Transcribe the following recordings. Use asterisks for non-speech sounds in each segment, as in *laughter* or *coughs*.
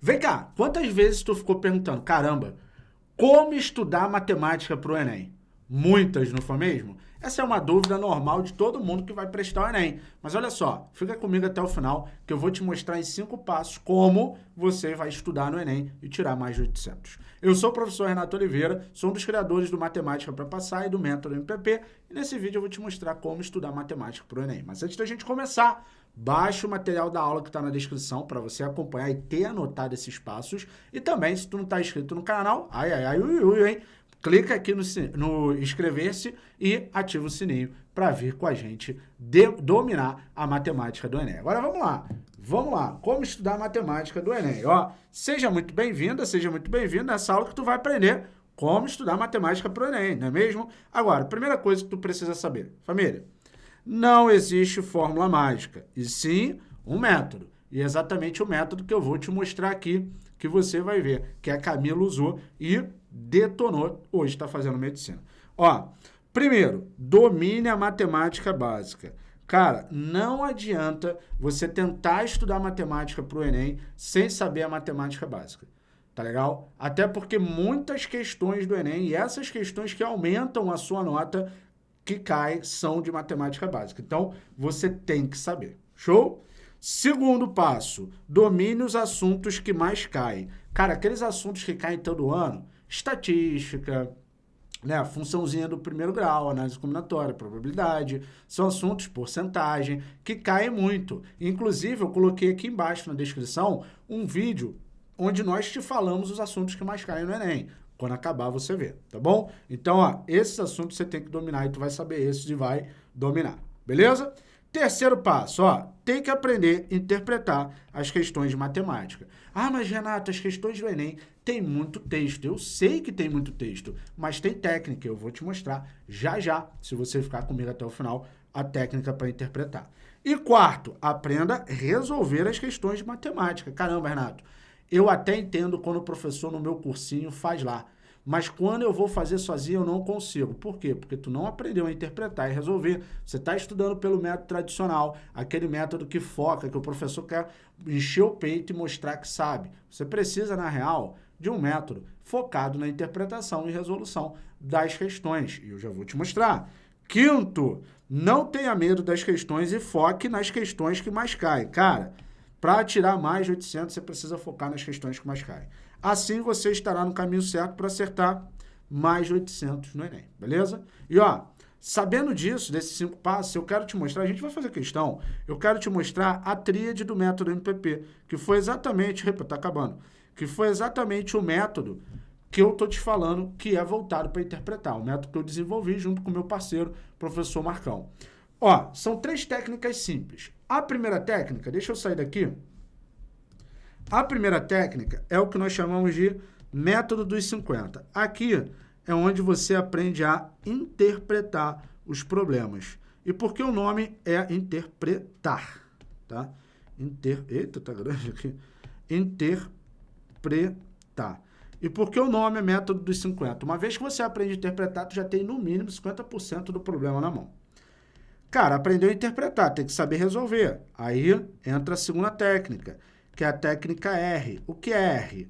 Vem cá, quantas vezes tu ficou perguntando, caramba, como estudar matemática para o Enem? Muitas, não foi mesmo? Essa é uma dúvida normal de todo mundo que vai prestar o Enem. Mas olha só, fica comigo até o final que eu vou te mostrar em cinco passos como você vai estudar no Enem e tirar mais de 800. Eu sou o professor Renato Oliveira, sou um dos criadores do Matemática para Passar e do Método MPP e nesse vídeo eu vou te mostrar como estudar matemática para o Enem. Mas antes da gente começar, baixe o material da aula que está na descrição para você acompanhar e ter anotado esses passos. E também, se tu não está inscrito no canal, ai, ai, ai, ui, ui, hein? clica aqui no, no inscrever-se e ativa o sininho para vir com a gente de, dominar a matemática do Enem. Agora vamos lá, vamos lá, como estudar matemática do Enem. Ó, seja muito bem-vinda, seja muito bem-vindo nessa aula que tu vai aprender como estudar matemática para o Enem, não é mesmo? Agora, primeira coisa que tu precisa saber, família, não existe fórmula mágica, e sim um método. E é exatamente o método que eu vou te mostrar aqui, que você vai ver, que a Camila usou e detonou, hoje está fazendo medicina. Ó, primeiro, domine a matemática básica. Cara, não adianta você tentar estudar matemática para o Enem sem saber a matemática básica. Tá legal? Até porque muitas questões do Enem e essas questões que aumentam a sua nota que cai são de matemática básica. Então, você tem que saber. Show? Segundo passo, domine os assuntos que mais caem. Cara, aqueles assuntos que caem todo ano, estatística, né, funçãozinha do primeiro grau, análise combinatória, probabilidade, são assuntos, porcentagem, que caem muito. Inclusive, eu coloquei aqui embaixo na descrição um vídeo onde nós te falamos os assuntos que mais caem no Enem. Quando acabar, você vê, tá bom? Então, ó, esses assuntos você tem que dominar e tu vai saber esses e vai dominar, beleza? Terceiro passo, ó, tem que aprender a interpretar as questões de matemática. Ah, mas Renato, as questões do Enem tem muito texto. Eu sei que tem muito texto, mas tem técnica. Eu vou te mostrar já já, se você ficar comigo até o final, a técnica para interpretar. E quarto, aprenda a resolver as questões de matemática. Caramba, Renato, eu até entendo quando o professor no meu cursinho faz lá. Mas quando eu vou fazer sozinho, eu não consigo. Por quê? Porque tu não aprendeu a interpretar e resolver. Você está estudando pelo método tradicional, aquele método que foca, que o professor quer encher o peito e mostrar que sabe. Você precisa, na real, de um método focado na interpretação e resolução das questões. E eu já vou te mostrar. Quinto, não tenha medo das questões e foque nas questões que mais caem. Cara, para tirar mais de 800, você precisa focar nas questões que mais caem. Assim você estará no caminho certo para acertar mais de 800 no Enem, beleza? E ó, sabendo disso, desses cinco passos, eu quero te mostrar, a gente vai fazer questão, eu quero te mostrar a tríade do método MPP, que foi exatamente, está acabando, que foi exatamente o método que eu estou te falando que é voltado para interpretar, o método que eu desenvolvi junto com o meu parceiro, professor Marcão. Ó, são três técnicas simples. A primeira técnica, deixa eu sair daqui, a primeira técnica é o que nós chamamos de método dos 50. Aqui é onde você aprende a interpretar os problemas. E por que o nome é interpretar? Tá? Inter... Eita, tá grande aqui. Interpretar. E por que o nome é método dos 50? Uma vez que você aprende a interpretar, tu já tem no mínimo 50% do problema na mão. Cara, aprendeu a interpretar, tem que saber resolver. Aí entra a segunda técnica, que é a técnica R. O que é R?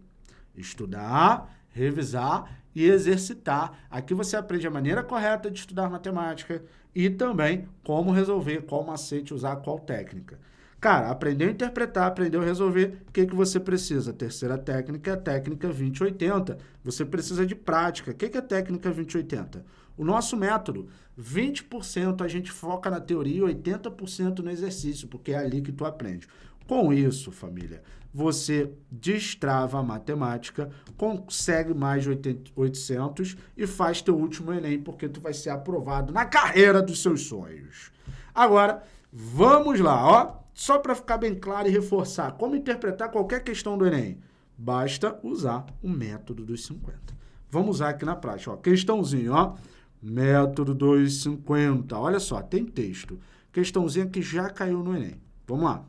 Estudar, revisar e exercitar. Aqui você aprende a maneira correta de estudar matemática e também como resolver, qual macete usar, qual técnica. Cara, aprendeu a interpretar, aprendeu a resolver, o que, que você precisa? A terceira técnica é a técnica 2080. Você precisa de prática. O que, que é a técnica 2080? O nosso método, 20% a gente foca na teoria e 80% no exercício, porque é ali que tu aprende. Com isso, família, você destrava a matemática, consegue mais de 800 e faz teu último Enem, porque tu vai ser aprovado na carreira dos seus sonhos. Agora, vamos lá, ó. Só para ficar bem claro e reforçar como interpretar qualquer questão do Enem. Basta usar o método dos 50. Vamos usar aqui na prática, ó. Questãozinho, ó. Método dos 50. Olha só, tem texto. Questãozinha que já caiu no Enem. Vamos lá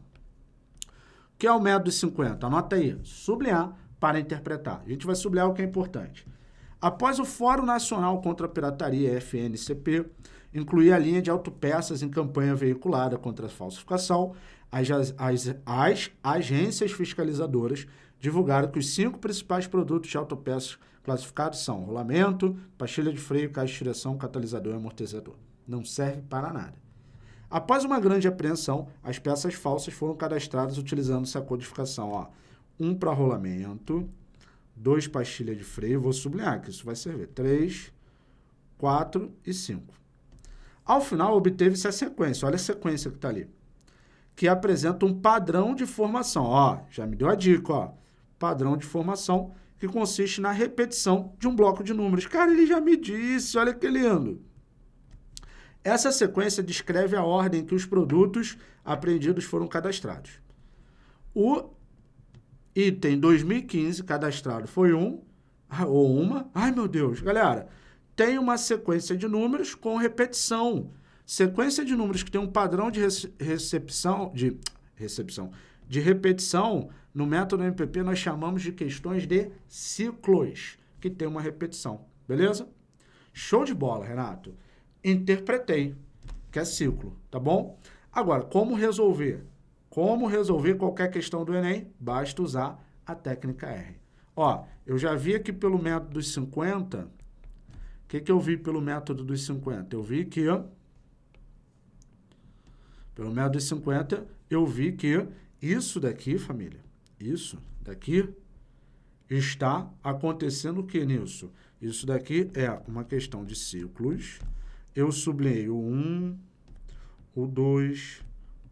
que é o método dos 50? Anota aí, sublinhar para interpretar. A gente vai sublinhar o que é importante. Após o Fórum Nacional contra a Pirataria, FNCP, incluir a linha de autopeças em campanha veiculada contra a falsificação, as, as, as agências fiscalizadoras divulgaram que os cinco principais produtos de autopeças classificados são rolamento, pastilha de freio, caixa de direção, catalisador e amortecedor. Não serve para nada. Após uma grande apreensão, as peças falsas foram cadastradas utilizando essa codificação. Ó. Um para rolamento, dois pastilha de freio, vou sublinhar que isso vai servir. Três, quatro e cinco. Ao final, obteve-se a sequência. Olha a sequência que está ali. Que apresenta um padrão de formação. Ó, já me deu a dica, ó. Padrão de formação que consiste na repetição de um bloco de números. Cara, ele já me disse, olha que lindo. Essa sequência descreve a ordem que os produtos apreendidos foram cadastrados. O item 2015 cadastrado foi um, ou uma. Ai, meu Deus, galera, tem uma sequência de números com repetição. Sequência de números que tem um padrão de recepção, de recepção, de repetição, no método MPP nós chamamos de questões de ciclos, que tem uma repetição, beleza? Show de bola, Renato. Interpretei, que é ciclo, tá bom? Agora, como resolver? Como resolver qualquer questão do Enem? Basta usar a técnica R. Ó, eu já vi aqui pelo método dos 50, o que, que eu vi pelo método dos 50? Eu vi que, pelo método dos 50, eu vi que isso daqui, família, isso daqui está acontecendo o que nisso? Isso daqui é uma questão de ciclos. Eu sublinhei o 1, o 2,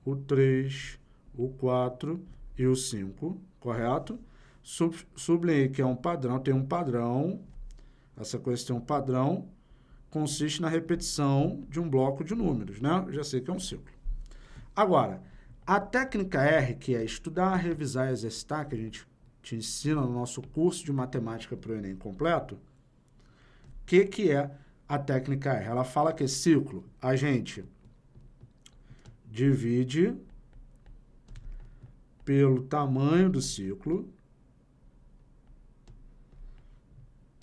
o 3, o 4 e o 5, correto? Sub, sublinhei que é um padrão, tem um padrão, essa coisa tem um padrão, consiste na repetição de um bloco de números, né? Já sei que é um ciclo. Agora, a técnica R, que é estudar, revisar e exercitar, que a gente te ensina no nosso curso de matemática para o Enem completo, o que, que é a técnica R? Ela fala que ciclo, a gente divide pelo tamanho do ciclo,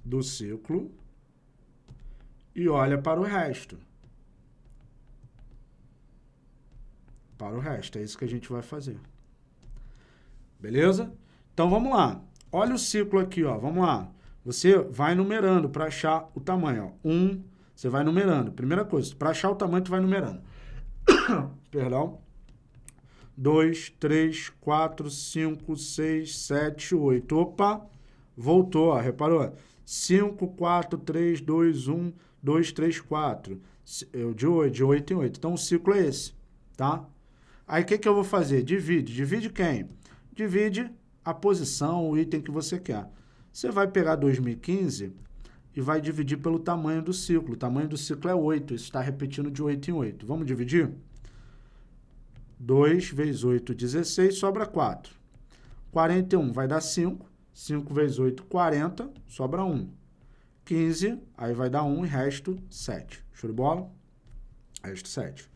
do ciclo, e olha para o resto. Para o resto. É isso que a gente vai fazer. Beleza? Então, vamos lá. Olha o ciclo aqui, ó. Vamos lá. Você vai numerando para achar o tamanho. Ó. Um, você vai numerando. Primeira coisa, para achar o tamanho, tu vai numerando. *coughs* Perdão. 2, 3, 4, 5, 6, 7, 8. Opa! Voltou, ó. Reparou? 5, 4, 3, 2, 1, 2, 3, 4. De 8, de 8 em 8. Então, o ciclo é esse, tá? Aí o que, que eu vou fazer? Divide. Divide quem? Divide a posição, o item que você quer. Você vai pegar 2015 e vai dividir pelo tamanho do ciclo. O tamanho do ciclo é 8, isso está repetindo de 8 em 8. Vamos dividir? 2 vezes 8, 16, sobra 4. 41 vai dar 5. 5 vezes 8, 40, sobra 1. 15, aí vai dar 1 e resto 7. Show de bola? Resto 7.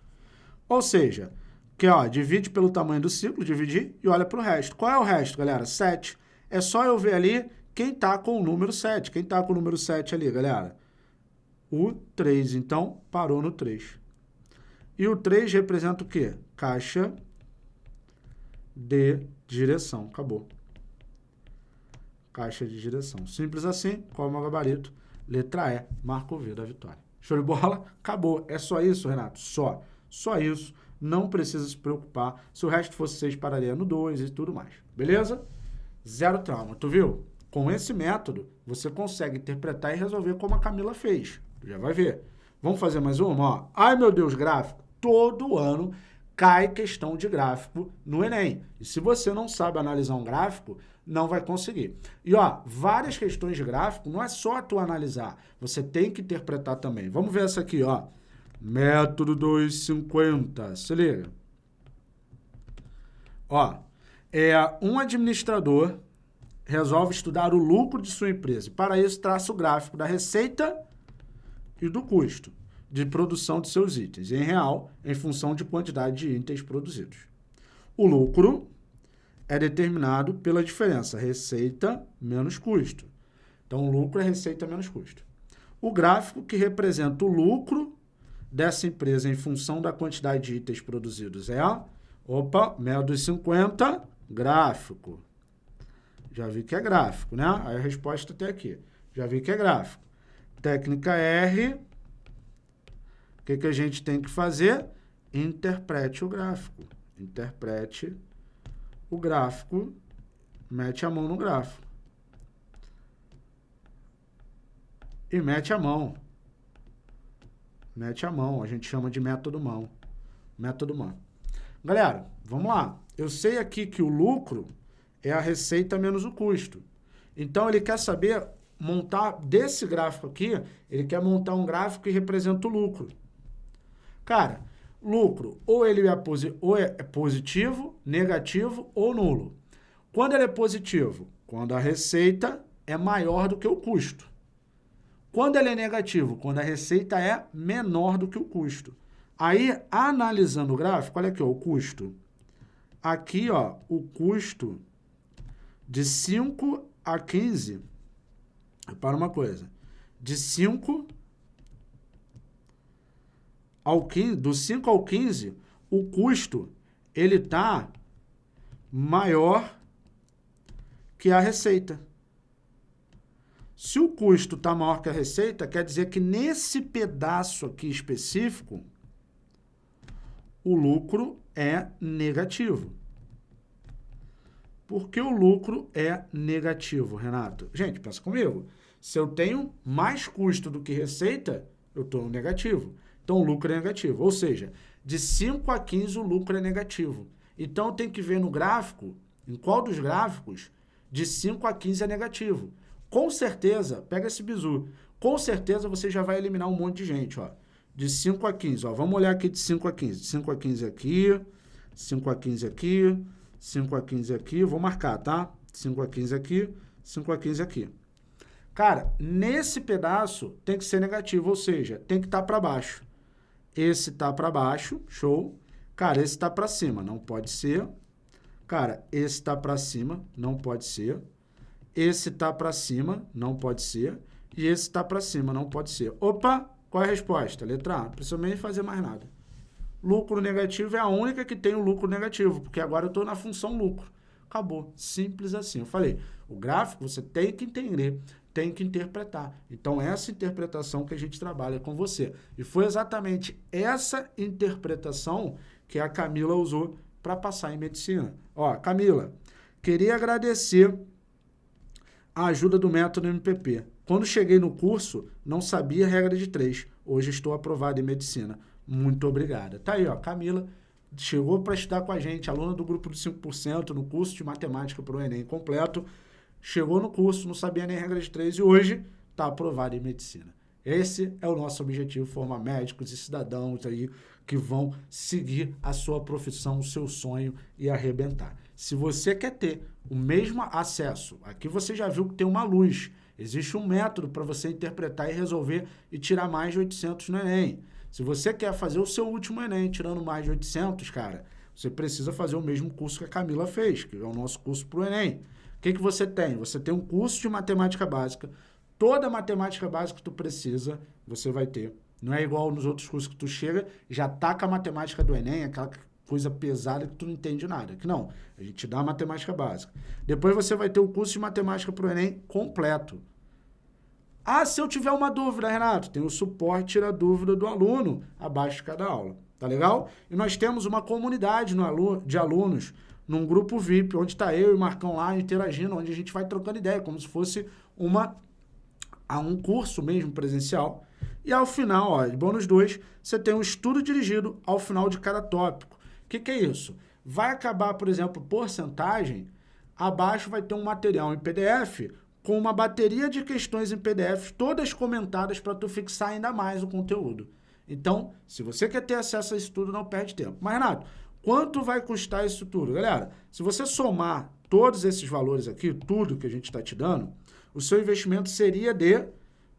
Ou seja, que, ó, divide pelo tamanho do ciclo, dividir, e olha para o resto. Qual é o resto, galera? 7. É só eu ver ali quem está com o número 7. Quem está com o número 7 ali, galera? O 3, então, parou no 3. E o 3 representa o quê? Caixa de direção. Acabou. Caixa de direção. Simples assim, qual é o meu gabarito? Letra E, marca o V da vitória. Show de bola? Acabou. É só isso, Renato? Só. Só isso não precisa se preocupar. Se o resto fosse 6, pararia no 2 e tudo mais. Beleza? Zero trauma. Tu viu? Com esse método, você consegue interpretar e resolver como a Camila fez. Tu já vai ver. Vamos fazer mais uma? Ó. Ai, meu Deus, gráfico. Todo ano cai questão de gráfico no Enem. E se você não sabe analisar um gráfico, não vai conseguir. E, ó, várias questões de gráfico, não é só tu analisar. Você tem que interpretar também. Vamos ver essa aqui, ó. Método 250. Se liga. Ó, é, um administrador resolve estudar o lucro de sua empresa. Para isso, traça o gráfico da receita e do custo de produção de seus itens, em real, em função de quantidade de itens produzidos. O lucro é determinado pela diferença receita menos custo. Então, lucro é receita menos custo. O gráfico que representa o lucro dessa empresa em função da quantidade de itens produzidos é, opa, média dos 50, gráfico. Já vi que é gráfico, né? Aí a resposta até aqui. Já vi que é gráfico. Técnica R. O que, que a gente tem que fazer? Interprete o gráfico. Interprete o gráfico. Mete a mão no gráfico. E mete a mão. Mete a mão. A gente chama de método mão. Método mão. Galera, vamos lá. Eu sei aqui que o lucro é a receita menos o custo. Então, ele quer saber montar, desse gráfico aqui, ele quer montar um gráfico que representa o lucro. Cara, lucro, ou ele é, posi ou é positivo, negativo ou nulo. Quando ele é positivo? Quando a receita é maior do que o custo. Quando ele é negativo? Quando a receita é menor do que o custo. Aí, analisando o gráfico, olha aqui, ó, o custo. Aqui, ó, o custo de 5 a 15, repara uma coisa, de 5 ao 15, do 5 ao 15, o custo, ele está maior que a receita. Se o custo está maior que a receita, quer dizer que nesse pedaço aqui específico, o lucro é negativo. Por que o lucro é negativo, Renato? Gente, pensa comigo. Se eu tenho mais custo do que receita, eu estou no negativo. Então, o lucro é negativo. Ou seja, de 5 a 15 o lucro é negativo. Então, tem que ver no gráfico, em qual dos gráficos, de 5 a 15 é negativo. Com certeza, pega esse bizu, com certeza você já vai eliminar um monte de gente, ó. De 5 a 15, ó. Vamos olhar aqui de 5 a 15. De 5 a 15 aqui, 5 a 15 aqui, 5 a 15 aqui, vou marcar, tá? 5 a 15 aqui, 5 a 15 aqui. Cara, nesse pedaço tem que ser negativo, ou seja, tem que estar tá para baixo. Esse tá para baixo, show. Cara, esse tá para cima, não pode ser. Cara, esse tá para cima, não pode ser. Esse tá para cima, não pode ser. E esse tá para cima, não pode ser. Opa, qual é a resposta? Letra A. Não precisa nem fazer mais nada lucro negativo é a única que tem o lucro negativo, porque agora eu estou na função lucro. Acabou. Simples assim. Eu falei, o gráfico você tem que entender, tem que interpretar. Então, essa interpretação que a gente trabalha com você. E foi exatamente essa interpretação que a Camila usou para passar em medicina. Ó, Camila, queria agradecer a ajuda do método MPP. Quando cheguei no curso, não sabia regra de três. Hoje estou aprovado em medicina. Muito obrigada. Tá aí, ó, Camila chegou para estudar com a gente, aluna do grupo do 5% no curso de matemática para o Enem completo. Chegou no curso, não sabia nem regra de três e hoje está aprovada em medicina. Esse é o nosso objetivo, formar médicos e cidadãos aí que vão seguir a sua profissão, o seu sonho e arrebentar. Se você quer ter o mesmo acesso, aqui você já viu que tem uma luz, existe um método para você interpretar e resolver e tirar mais de 800 no Enem. Se você quer fazer o seu último Enem tirando mais de 800, cara, você precisa fazer o mesmo curso que a Camila fez, que é o nosso curso para o Enem. O que, que você tem? Você tem um curso de matemática básica. Toda a matemática básica que tu precisa, você vai ter. Não é igual nos outros cursos que tu chega, já taca a matemática do Enem, aquela coisa pesada que tu não entende nada. Que não, a gente dá a matemática básica. Depois você vai ter o curso de matemática para o Enem completo. Ah, se eu tiver uma dúvida, Renato, tem o suporte tira dúvida do aluno abaixo de cada aula. Tá legal? E nós temos uma comunidade no de alunos num grupo VIP, onde está eu e o Marcão lá interagindo, onde a gente vai trocando ideia, como se fosse uma, a um curso mesmo presencial. E ao final, ó, de bônus 2, você tem um estudo dirigido ao final de cada tópico. O que, que é isso? Vai acabar, por exemplo, porcentagem, abaixo vai ter um material em PDF com uma bateria de questões em PDF, todas comentadas para tu fixar ainda mais o conteúdo. Então, se você quer ter acesso a isso tudo, não perde tempo. Mas, Renato, quanto vai custar isso tudo? Galera, se você somar todos esses valores aqui, tudo que a gente está te dando, o seu investimento seria de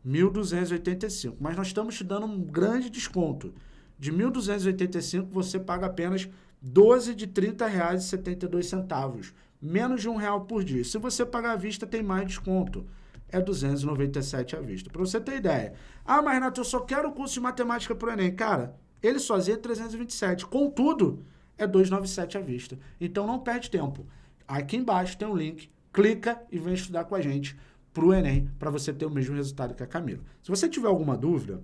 1.285. Mas nós estamos te dando um grande desconto. De 1.285, você paga apenas 12 de R$ 30,72 menos de um real por dia. Se você pagar à vista, tem mais desconto. É 297 à vista. Para você ter ideia. Ah, mas Renato, eu só quero o curso de matemática para o Enem. Cara, ele sozinho é 327. Contudo, é 297 à vista. Então não perde tempo. Aqui embaixo tem um link clica e vem estudar com a gente para o Enem, para você ter o mesmo resultado que a Camila. Se você tiver alguma dúvida,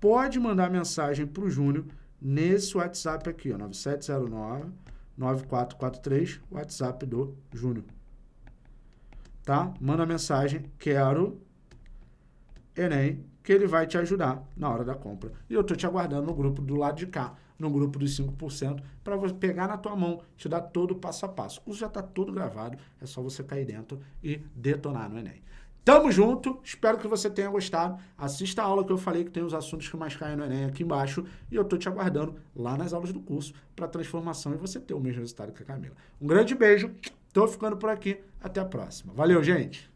pode mandar mensagem para o Júnior nesse WhatsApp aqui, ó, 9709 9443, WhatsApp do Júnior. Tá? Manda mensagem, quero Enem, que ele vai te ajudar na hora da compra. E eu tô te aguardando no grupo do lado de cá, no grupo dos 5%, para você pegar na tua mão, te dar todo o passo a passo. O curso já está todo gravado, é só você cair dentro e detonar no Enem. Tamo junto, espero que você tenha gostado. Assista a aula que eu falei que tem os assuntos que mais caem no Enem aqui embaixo. E eu tô te aguardando lá nas aulas do curso para transformação e você ter o mesmo resultado que a Camila. Um grande beijo, tô ficando por aqui, até a próxima. Valeu, gente!